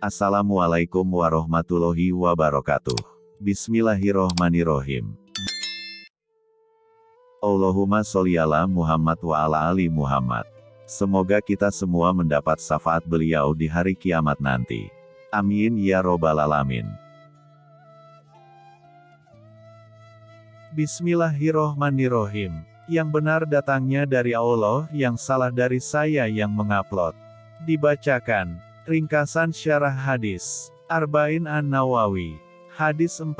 Assalamualaikum warahmatullahi wabarakatuh. Bismillahirrohmanirrohim. Allahumma sholli ala Muhammad wa ala ali Muhammad. Semoga kita semua mendapat syafaat beliau di hari kiamat nanti. Amin ya robbal alamin. Bismillahirrohmanirrohim. Yang benar datangnya dari Allah, yang salah dari saya yang mengupload. Dibacakan. Ringkasan syarah hadis. Arba'in An-Nawawi. Hadis 14.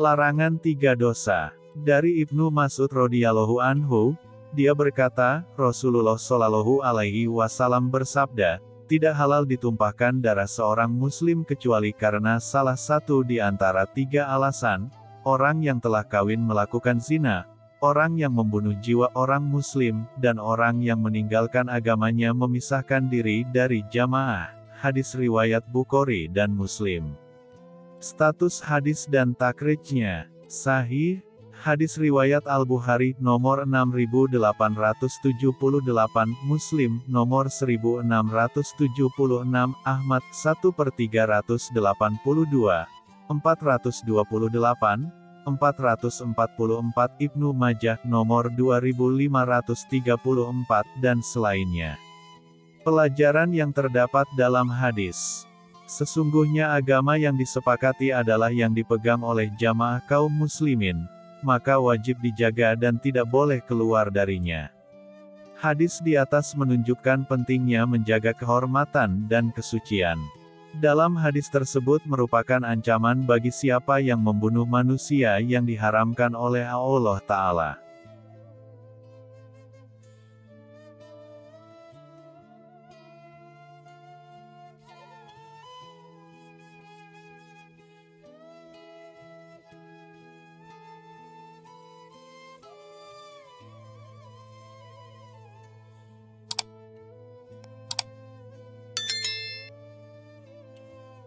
Larangan tiga dosa. Dari Ibnu Mas'ud radhiyallahu anhu, dia berkata, Rasulullah shallallahu alaihi wasallam bersabda, tidak halal ditumpahkan darah seorang muslim kecuali karena salah satu di antara tiga alasan, orang yang telah kawin melakukan zina, orang yang membunuh jiwa orang muslim, dan orang yang meninggalkan agamanya memisahkan diri dari jamaah. Hadis riwayat Bukhari dan Muslim. Status hadis dan takrijnya, sahih, Hadis riwayat Al-Bukhari nomor 6878, Muslim nomor 1676, Ahmad 1 per 382, 428, 444, Ibnu Majah nomor 2534 dan selainnya. Pelajaran yang terdapat dalam hadis Sesungguhnya agama yang disepakati adalah yang dipegang oleh jamaah kaum muslimin, maka wajib dijaga dan tidak boleh keluar darinya. Hadis di atas menunjukkan pentingnya menjaga kehormatan dan kesucian. Dalam hadis tersebut merupakan ancaman bagi siapa yang membunuh manusia yang diharamkan oleh Allah Ta'ala.